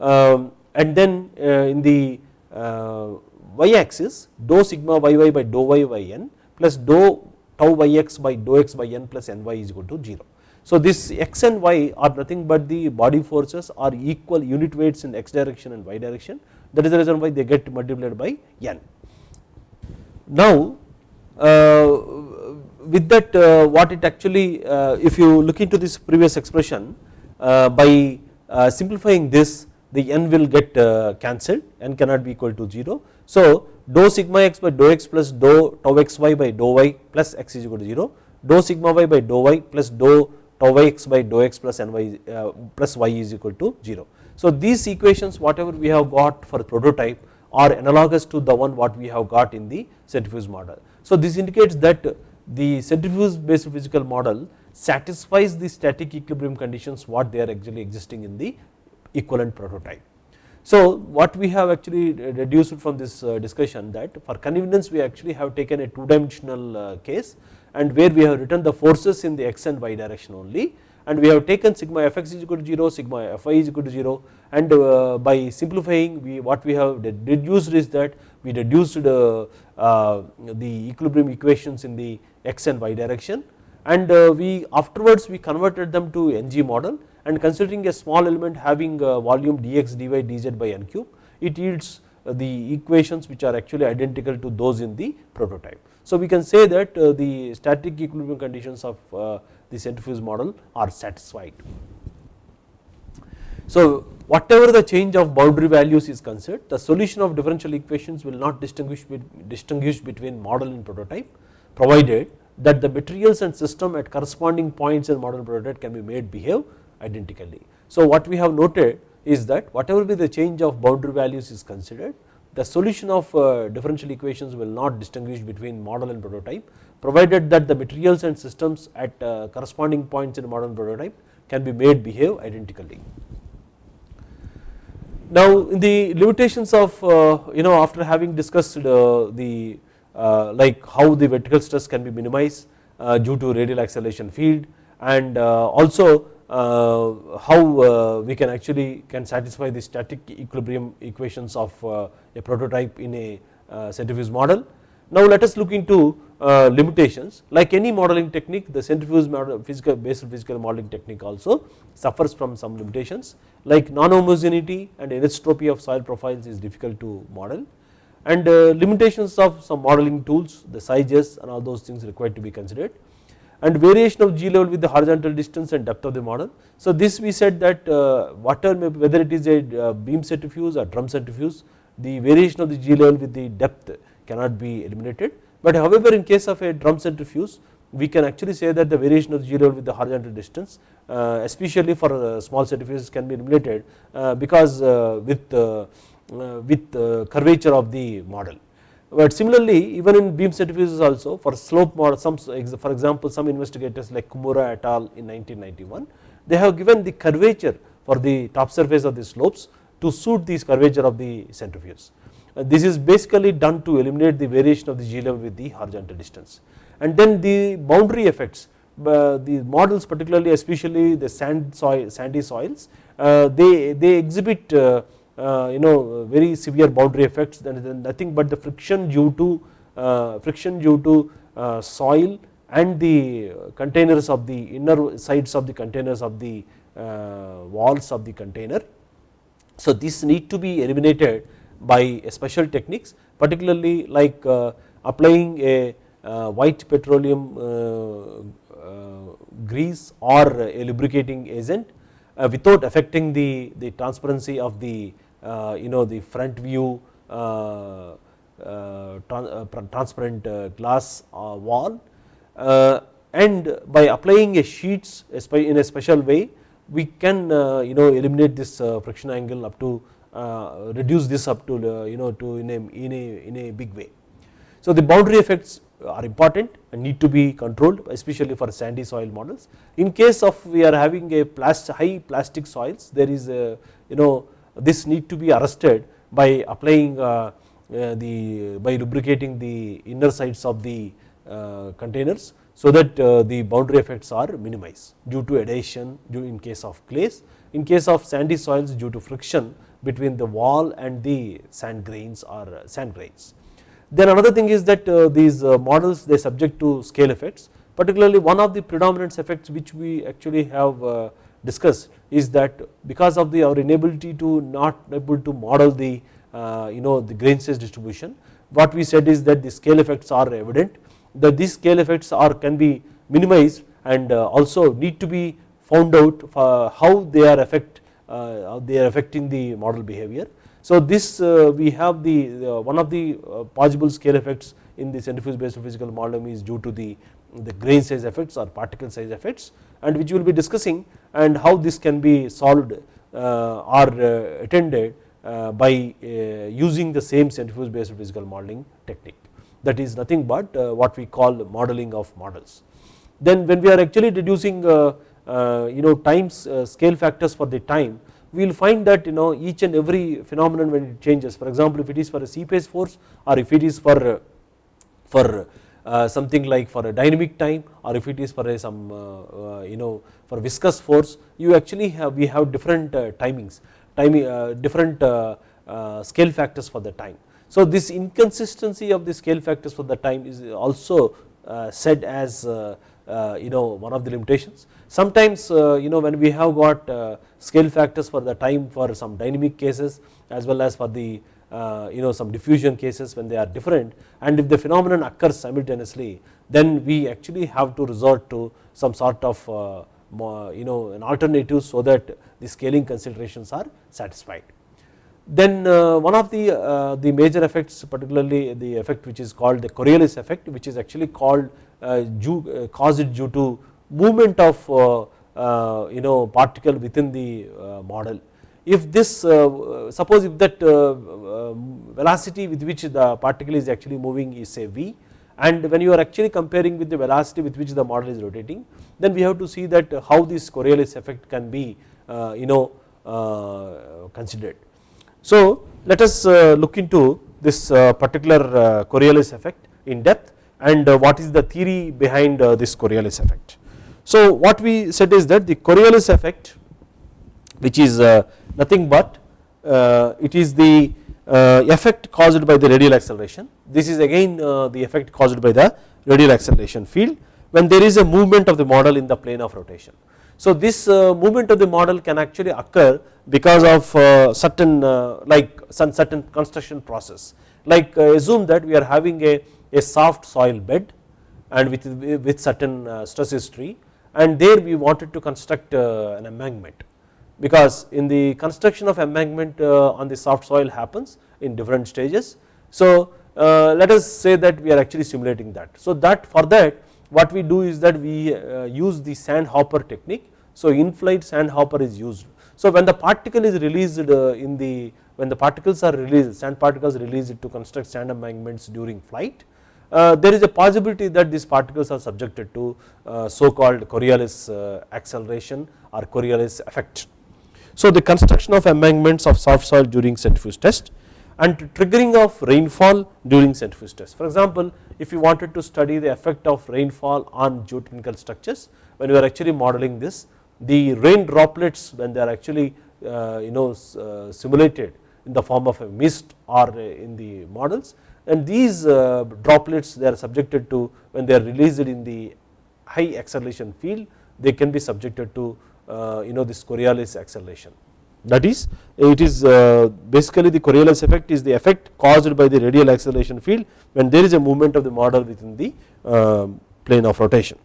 um, and then uh, in the uh, y axis dou sigma yy by dou y by n plus dou tau yx by dou x by n plus ny is equal to 0. So this x and y are nothing but the body forces are equal unit weights in x direction and y direction that is the reason why they get multiplied by n. Now uh, with that uh, what it actually uh, if you look into this previous expression uh, by simplifying this the n will get cancelled n cannot be equal to 0. So dou sigma x by dou x plus dou tau xy by dou y plus x is equal to 0 dou sigma y by dou y plus dou tau x by dou x plus ny plus y is equal to 0. So these equations whatever we have got for prototype are analogous to the one what we have got in the centrifuge model. So this indicates that the centrifuge based physical model satisfies the static equilibrium conditions what they are actually existing in the equivalent prototype. So what we have actually reduced from this uh, discussion that for convenience we actually have taken a two dimensional uh, case and where we have written the forces in the x and y direction only and we have taken sigma fx is equal to 0 sigma fy is equal to 0 and uh, by simplifying we what we have deduced is that we reduced the equilibrium equations in the x and y direction and uh, we afterwards we converted them to ng model and considering a small element having volume dx dy dz by n cube it yields uh, the equations which are actually identical to those in the prototype. So we can say that uh, the static equilibrium conditions of the centrifuge model are satisfied. So whatever the change of boundary values is considered the solution of differential equations will not distinguish, distinguish between model and prototype provided that the materials and system at corresponding points in model prototype can be made behave identically. So what we have noted is that whatever be the change of boundary values is considered the solution of uh, differential equations will not distinguish between model and prototype provided that the materials and systems at uh, corresponding points in model and prototype can be made behave identically. Now in the limitations of uh, you know after having discussed the like how the vertical stress can be minimized due to radial acceleration field and also Uh, how uh, we can actually can satisfy the static equilibrium equations of uh, a prototype in a centrifuge model. Now let us look into limitations. Like any modeling technique the centrifuge model physical basic physical modeling technique also suffers from some limitations. Like non-homogeneity and anisotropy of soil profiles is difficult to model. And uh, limitations of some modeling tools the sizes and all those things required to be considered and variation of G level with the horizontal distance and depth of the model. So this we said that uh, whatever whether it is a uh, beam centrifuge or drum centrifuge the variation of the G level with the depth cannot be eliminated but however in case of a drum centrifuge we can actually say that the variation of G level with the horizontal distance uh, especially for small centrifuges can be eliminated because with, with curvature of the model. But similarly even in beam centrifuges also for slope model some for example some investigators like Kimura et al in 1991 they have given the curvature for the top surface of the slopes to suit these curvature of the centrifuge. This is basically done to eliminate the variation of the G level with the horizontal distance and then the boundary effects uh, the models particularly especially the sand soil sandy soils uh, they they exhibit uh, Uh, you know uh, very severe boundary effects and nothing but the friction due to uh, friction due to soil and the containers of the inner sides of the containers of the walls of the container. So this need to be eliminated by special techniques particularly like applying a white petroleum uh, grease or a lubricating agent uh, without affecting the, the transparency of the uh, Uh, you know the front view uh, uh, transparent glass wall and by applying a sheets in a special way we can you know eliminate this friction angle up to reduce this up to you know to in a, in a, in a big way. So the boundary effects are important and need to be controlled especially for sandy soil models. In case of we are having a plast high plastic soils there is a you know this need to be arrested by applying uh, uh, the by lubricating the inner sides of the uh, containers so that the boundary effects are minimized due to adhesion due in case of clays in case of sandy soils due to friction between the wall and the sand grains or sand grains. Then another thing is that these models they subject to scale effects particularly one of the predominant effects which we actually have discussed is that because of the our inability to not able to model the you know the grain size distribution what we said is that the scale effects are evident that these scale effects are can be minimized and also need to be found out how they are affect they are affecting the model behavior. So this uh, we have the one of the uh, possible scale effects in the centrifuge based physical modeling is due to the, the grain size effects or particle size effects and which we will be discussing and how this can be solved uh, or attended by using the same centrifuge based physical modeling technique that is nothing but what we call modeling of models. Then when we are actually reducing you know times scale factors for the time we will find that you know each and every phenomenon when it changes for example if it is for a seepage force or if it is for for uh, something like for a dynamic time or if it is for a some uh, uh, you know for viscous force you actually have we have different uh, timings timing uh, different uh, uh, scale factors for the time. So this inconsistency of the scale factors for the time is also uh, said as uh, you know one of the limitations. Sometimes you know when we have got scale factors for the time for some dynamic cases as well as for the you know some diffusion cases when they are different and if the phenomenon occurs simultaneously then we actually have to resort to some sort of you know an alternative so that the scaling considerations are satisfied. Then uh, one of the uh, the major effects particularly the effect which is called the Coriolis effect which is actually called uh, due, caused due to movement of uh, you know particle within the uh, model. If this uh, suppose if that velocity with which the particle is actually moving is say v and when you are actually comparing with the velocity with which the model is rotating then we have to see that how this Coriolis effect can be you know considered. So let us look into this particular Coriolis effect in depth and what is the theory behind this Coriolis effect. So what we said is that the Coriolis effect which is uh, nothing but uh, it is the uh, Uh, effect caused by the radial acceleration. This is again uh, the effect caused by the radial acceleration field when there is a movement of the model in the plane of rotation. So this uh, movement of the model can actually occur because of certain like some certain construction process. Like assume that we are having a, a soft soil bed and with, with certain stress history and there we wanted to construct uh, an embankment because in the construction of embankment uh, on the soft soil happens in different stages. So uh, let us say that we are actually simulating that. So that for that what we do is that we uh, use the sand hopper technique. So in flight sand hopper is used. So when the particle is released in the when the particles are released sand particles released to construct sand embankments during flight uh, there is a possibility that these particles are subjected to uh, so called Coriolis uh, acceleration or Coriolis effect. So the construction of embankments of soft soil during centrifuge test and triggering of rainfall during centrifuge test. For example, if you wanted to study the effect of rainfall on geotechnical structures when you are actually modeling this the rain droplets when they are actually you know simulated in the form of a mist or in the models and these uh, droplets they are subjected to when they are released in the high acceleration field they can be subjected to uh, Uh, you know this Coriolis acceleration that is uh, it is uh, basically the Coriolis effect is the effect caused by the radial acceleration field when there is a movement of the model within the um, plane of rotation.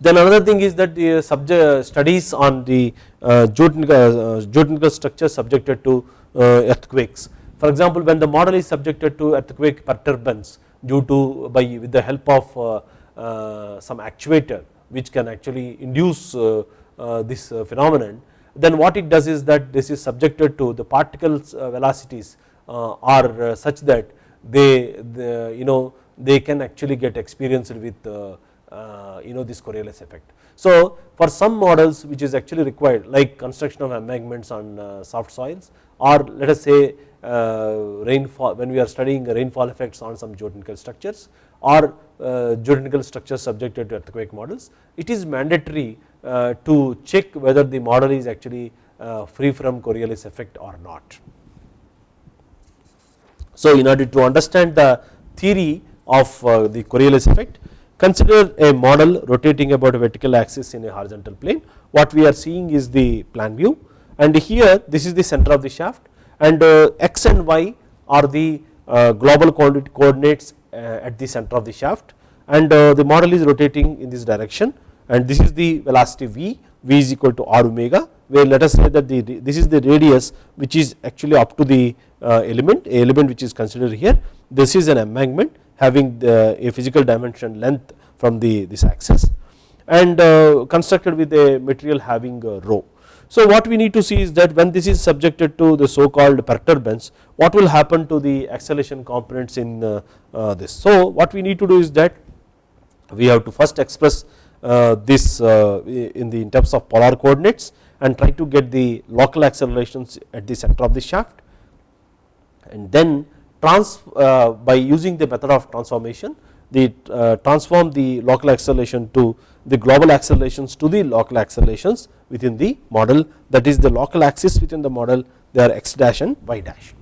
Then another thing is that the uh, subject studies on the geotechnical, geotechnical structure subjected to earthquakes for example, when the model is subjected to earthquake perturbance due to by with the help of uh, uh, some actuator which can actually induce uh, uh this uh, phenomenon then what it does is that this is subjected to the particles uh, velocities are such that they, the, you know they can actually get experienced with you know this Coriolis effect. So for some models which is actually required like construction of embankments on soft soils or let us say uh, rainfall when we are studying rainfall effects on some geotechnical structures or uh, geotechnical structures subjected to earthquake models, it is mandatory uh, to check whether the model is actually free from Coriolis effect or not. So in order to understand the theory of the Coriolis effect, consider a model rotating about a vertical axis in a horizontal plane. What we are seeing is the plan view and here this is the center of the shaft and uh, x and y are the uh, global coordinates uh, Uh, at the center of the shaft and uh, the model is rotating in this direction and this is the velocity v, v is equal to r omega where let us say that the this is the radius which is actually up to the uh, element a element which is considered here. This is an embankment having the, a physical dimension length from the this axis and constructed with a material having a rho so what we need to see is that when this is subjected to the so called perturbance what will happen to the acceleration components in uh, uh, this. So what we need to do is that we have to first express uh, this in the in terms of polar coordinates and try to get the local accelerations at the center of the shaft and then trans by using the method of transformation the transform the local acceleration to the global accelerations to the local accelerations within the model that is the local axis within the model they are x dash and y dash.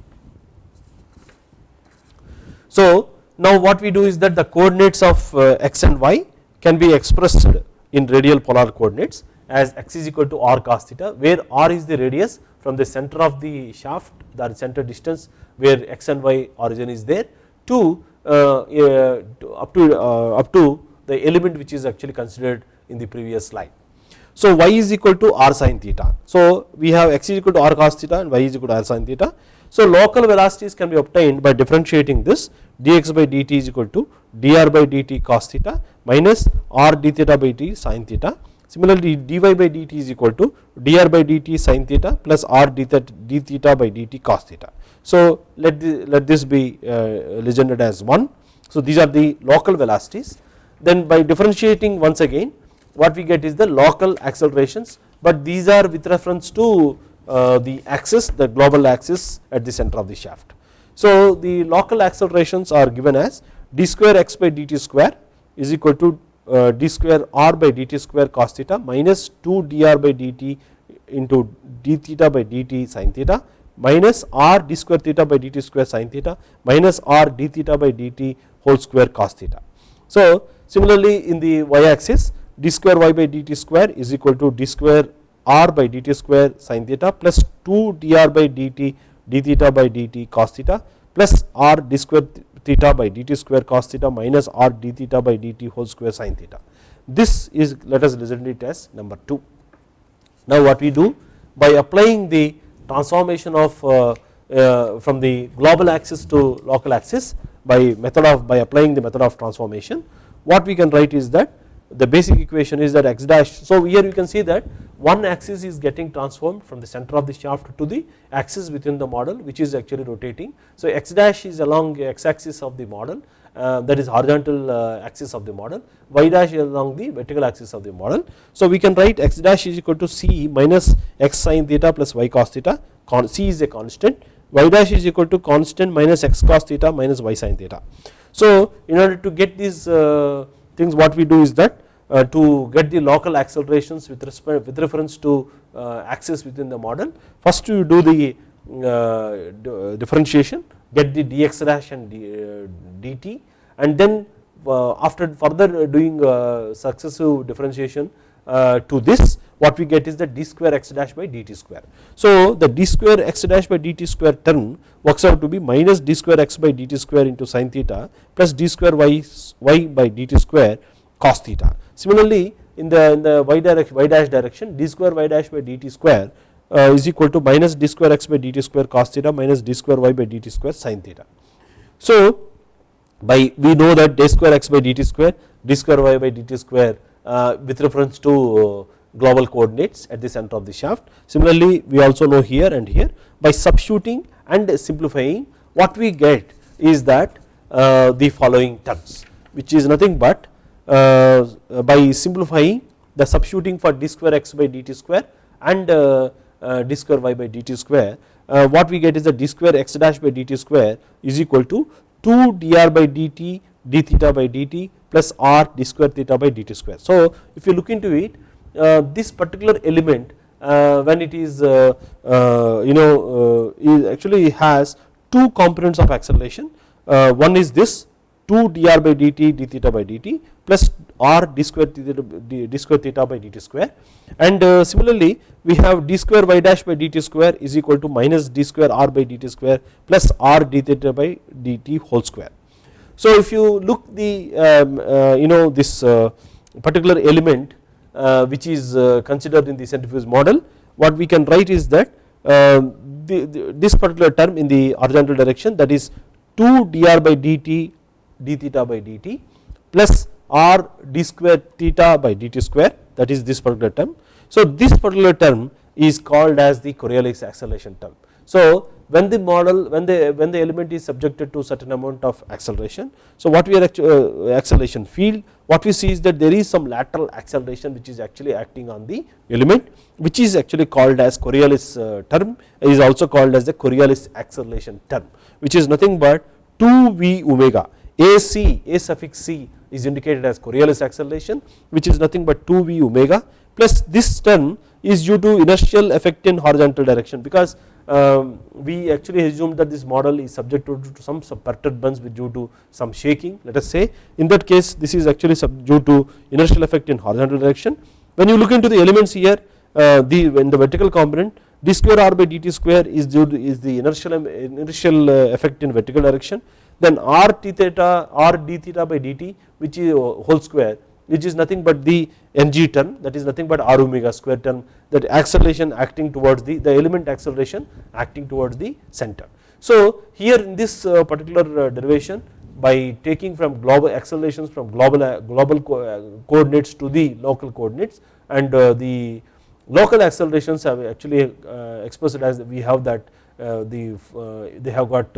So now what we do is that the coordinates of uh, x and y can be expressed in radial polar coordinates as x is equal to r cos theta where r is the radius from the center of the shaft the center distance where x and y origin is there to, uh, uh, up to up to the element which is actually considered in the previous slide. So y is equal to r sin theta. So we have x is equal to r cos theta and y is equal to r sin theta. So local velocities can be obtained by differentiating this dx by dt is equal to dr by dt cos theta minus r d theta by t sin theta. Similarly dy by dt is equal to dr by dt sin theta plus r d theta, d theta by dt cos theta. So let, the, let this be uh, legended as 1. So these are the local velocities then by differentiating once again what we get is the local accelerations but these are with reference to uh, the axis the global axis at the center of the shaft. So the local accelerations are given as d square x by dt square is equal to uh, d square r by dt square cos theta minus 2 dr by dt into d theta by dt sin theta minus r d square theta by dt square sin theta minus r d theta by dt whole square cos theta. So Similarly, in the y axis d square y by dt square is equal to d square r by dt square sin theta plus 2 dr by dt d theta by dt cos theta plus r d square theta by dt square cos theta minus r d theta by dt whole square sin theta. This is let us it as number 2. Now what we do by applying the transformation of uh, uh, from the global axis to local axis by method of by applying the method of transformation what we can write is that the basic equation is that x dash. So here you can see that one axis is getting transformed from the center of the shaft to the axis within the model which is actually rotating. So x dash is along x axis of the model uh, that is horizontal uh, axis of the model, y dash is along the vertical axis of the model. So we can write x dash is equal to c minus x sin theta plus y cos theta, c is a constant, y dash is equal to constant minus x cos theta minus y sin theta. So in order to get these uh, things what we do is that Uh, to get the local accelerations with respect with reference to uh, axis within the model first you do the uh, differentiation get the dx dash and dt uh, and then uh, after further doing successive differentiation to this what we get is the d square x dash by dt square. So the d square x dash by dt square term works out to be minus d square x by dt square into sin theta plus d square y, y by dt square cos theta. Similarly, in the in the y direction y dash direction d square y dash by dt square uh, is equal to minus d square x by dt square cos theta minus d square y by dt square sin theta. So by we know that d square x by dt square d square y by dt square uh, with reference to uh, global coordinates at the center of the shaft. Similarly, we also know here and here by substituting and simplifying what we get is that uh, the following terms which is nothing but by simplifying the substituting for d square x by dt square and uh, uh, d square y by dt square uh, what we get is the d square x dash by dt square is equal to 2 dr by dt d theta by dt plus r d square theta by dt square. So if you look into it uh, this particular element uh, when it is you know is actually has two components of acceleration one is this 2 dr by dt d theta by dt plus r d square theta, d square theta by dt square and uh, similarly we have d square y dash by dt square is equal to minus d square r by dt square plus r d theta by dt whole square. So if you look the um, uh, you know this uh, particular element uh, which is uh, considered in the centrifuge model what we can write is that um, the, the, this particular term in the horizontal direction that is 2 dr by dt d theta by dt plus r d square theta by dt square that is this particular term. So this particular term is called as the Coriolis acceleration term. So when the model when the when the element is subjected to certain amount of acceleration so what we are uh, acceleration field what we see is that there is some lateral acceleration which is actually acting on the element which is actually called as Coriolis uh, term is also called as the Coriolis acceleration term which is nothing but 2 v omega AC, A suffix C is indicated as Coriolis acceleration which is nothing but 2 V omega plus this term is due to inertial effect in horizontal direction because um, we actually assume that this model is subject to, to some perturbance due to some shaking let us say in that case this is actually due to inertial effect in horizontal direction. When you look into the elements here uh, the in the vertical component d square r by dt square is due to is the inertial inertial uh, effect in vertical direction then r t theta r d theta by dt which is uh, whole square which is nothing but the ng term that is nothing but r omega square term that acceleration acting towards the the element acceleration acting towards the center. So here in this uh, particular uh, derivation by taking from global accelerations from global uh, global uh, coordinates to the local coordinates and uh, the local accelerations have actually expressed as we have that the they have got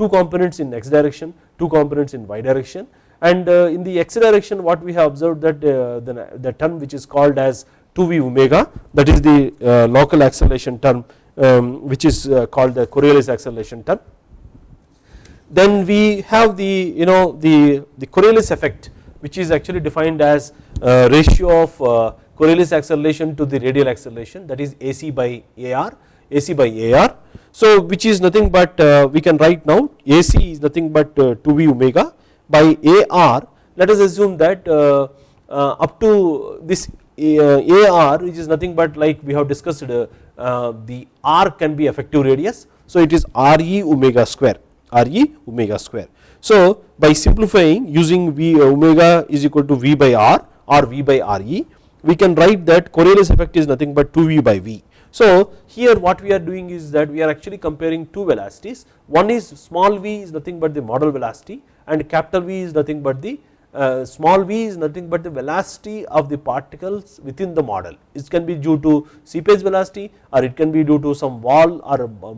two components in x direction, two components in y direction and uh, in the x direction what we have observed that uh, the, the term which is called as 2v omega that is the uh, local acceleration term um, which is called the Coriolis acceleration term. Then we have the you know the, the Coriolis effect which is actually defined as ratio of Coriolis acceleration to the radial acceleration that is AC by AR AC by AR. So which is nothing but uh, we can write now AC is nothing but uh, 2V omega by AR let us assume that uh, up to this AR which is nothing but like we have discussed the R can be effective radius so it is RE omega square RE omega square. So by simplifying using V omega is equal to V by R or V by RE we can write that Coriolis effect is nothing but 2V by V so here what we are doing is that we are actually comparing two velocities one is small v is nothing but the model velocity and capital V is nothing but the uh, small v is nothing but the velocity of the particles within the model. It can be due to seepage velocity or it can be due to some wall or uh,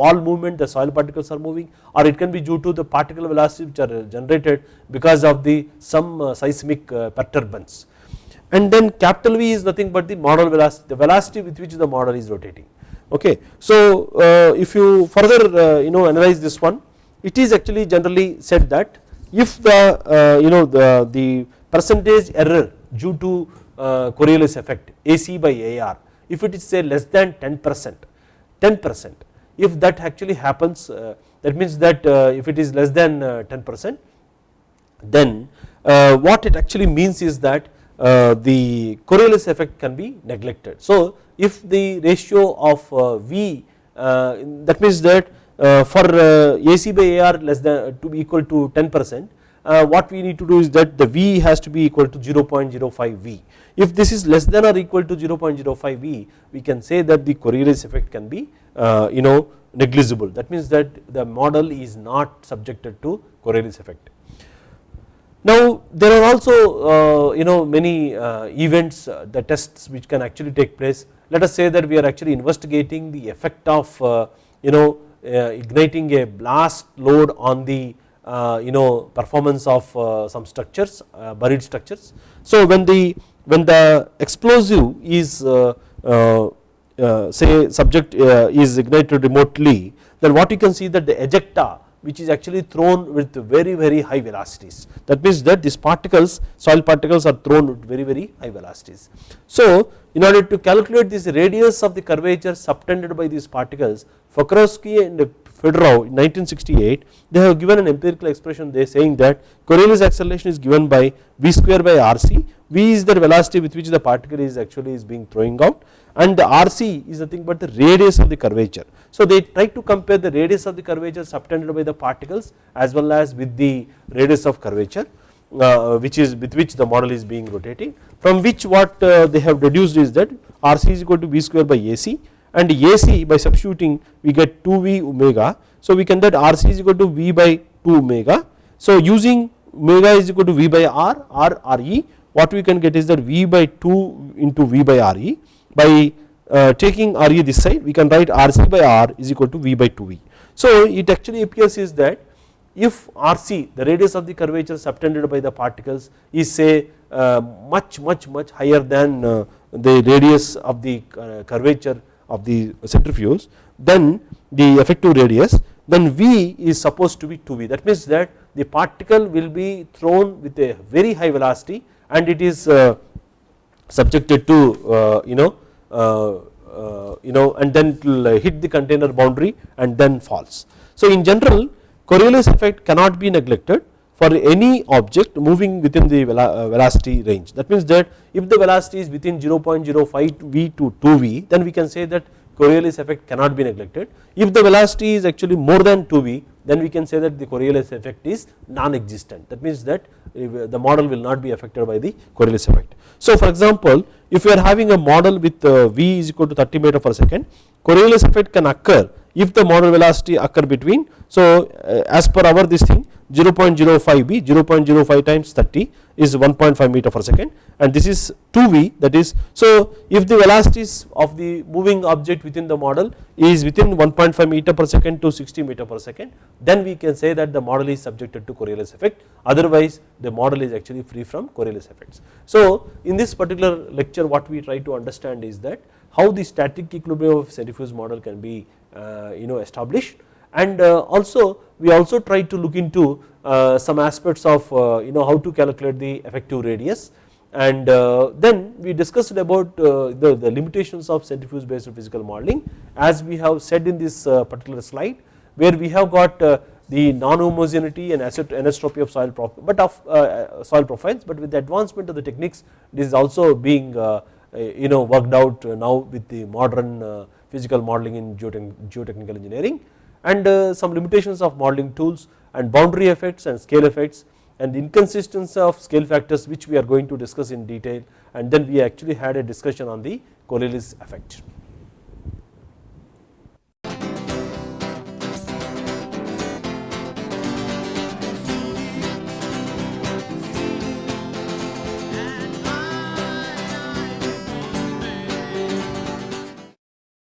wall movement the soil particles are moving or it can be due to the particle velocity which are generated because of the some uh, seismic uh, perturbance. And then capital V is nothing but the model velocity the velocity with which the model is rotating okay. So uh, if you further you know analyze this one it is actually generally said that if the uh, you know the, the percentage error due to uh, Coriolis effect AC by AR if it is say less than 10 percent 10 percent if that actually happens uh, that means that uh, if it is less than uh, 10 percent then uh, what it actually means is that the Coriolis effect can be neglected. So if the ratio of V that means that uh, for uh, AC by AR less than uh, to be equal to 10 percent what we need to do is that the V has to be equal to 0.05 V. If this is less than or equal to 0.05 V we can say that the Coriolis effect can be you know negligible that means that the model is not subjected to Coriolis effect. Now there are also uh, you know many uh, events uh, the tests which can actually take place let us say that we are actually investigating the effect of you know uh, igniting a blast load on the uh, you know performance of uh, some structures buried structures. So when the when the explosive is say subject is ignited remotely then what you can see that the ejecta which is actually thrown with very very high velocities that means that these particles soil particles are thrown with very very high velocities. So in order to calculate this radius of the curvature subtended by these particles Pokrovsky and Fedorov in 1968 they have given an empirical expression they saying that Coriolis acceleration is given by v square by rc, v is the velocity with which the particle is actually is being throwing out and the rc is nothing but the radius of the curvature. So they try to compare the radius of the curvature subtended by the particles as well as with the radius of curvature uh, which is with which the model is being rotating from which what uh, they have deduced is that rc is equal to v square by ac and AC by substituting we get 2V omega. So we can get RC is equal to V by 2 omega. So using omega is equal to V by R, R RE what we can get is that V by 2 into V by RE by uh, taking RE this side we can write RC by R is equal to V by 2V. So it actually appears is that if RC the radius of the curvature subtended by the particles is say uh, much much much higher than uh, the radius of the uh, curvature of the centrifuge then the effective radius then V is supposed to be 2V that means that the particle will be thrown with a very high velocity and it is uh, subjected to uh, you know uh, you know and then it will hit the container boundary and then falls. So in general Coriolis effect cannot be neglected for any object moving within the uh, velocity range. That means that if the velocity is within 0.05 v to 2v then we can say that Coriolis effect cannot be neglected. If the velocity is actually more than 2v then we can say that the Coriolis effect is non-existent. That means that the model will not be affected by the Coriolis effect. So for example if you are having a model with uh, v is equal to 30 meter per second Coriolis effect can occur if the model velocity occur between. So uh, as per our this thing 0.05 b 0.05 times 30 is 1.5 meter per second. And this is 2v that is so if the velocities of the moving object within the model is within 1.5 meter per second to 60 meter per second then we can say that the model is subjected to Coriolis effect. Otherwise the model is actually free from Coriolis effects. So in this particular lecture what we try to understand is that how the static equilibrium of centrifuge model can be uh, you know established and uh, also we also try to look into uh, some aspects of you know how to calculate the effective radius. And then we discussed about the, the limitations of centrifuge based physical modeling as we have said in this particular slide where we have got the non-homogeneity and anisotropy of soil but of uh, soil profiles. But with the advancement of the techniques this is also being uh, you know worked out now with the modern uh, physical modeling in geotechnical engineering and uh, some limitations of modeling tools and boundary effects and scale effects and the inconsistency of scale factors which we are going to discuss in detail and then we actually had a discussion on the Coriolis effect.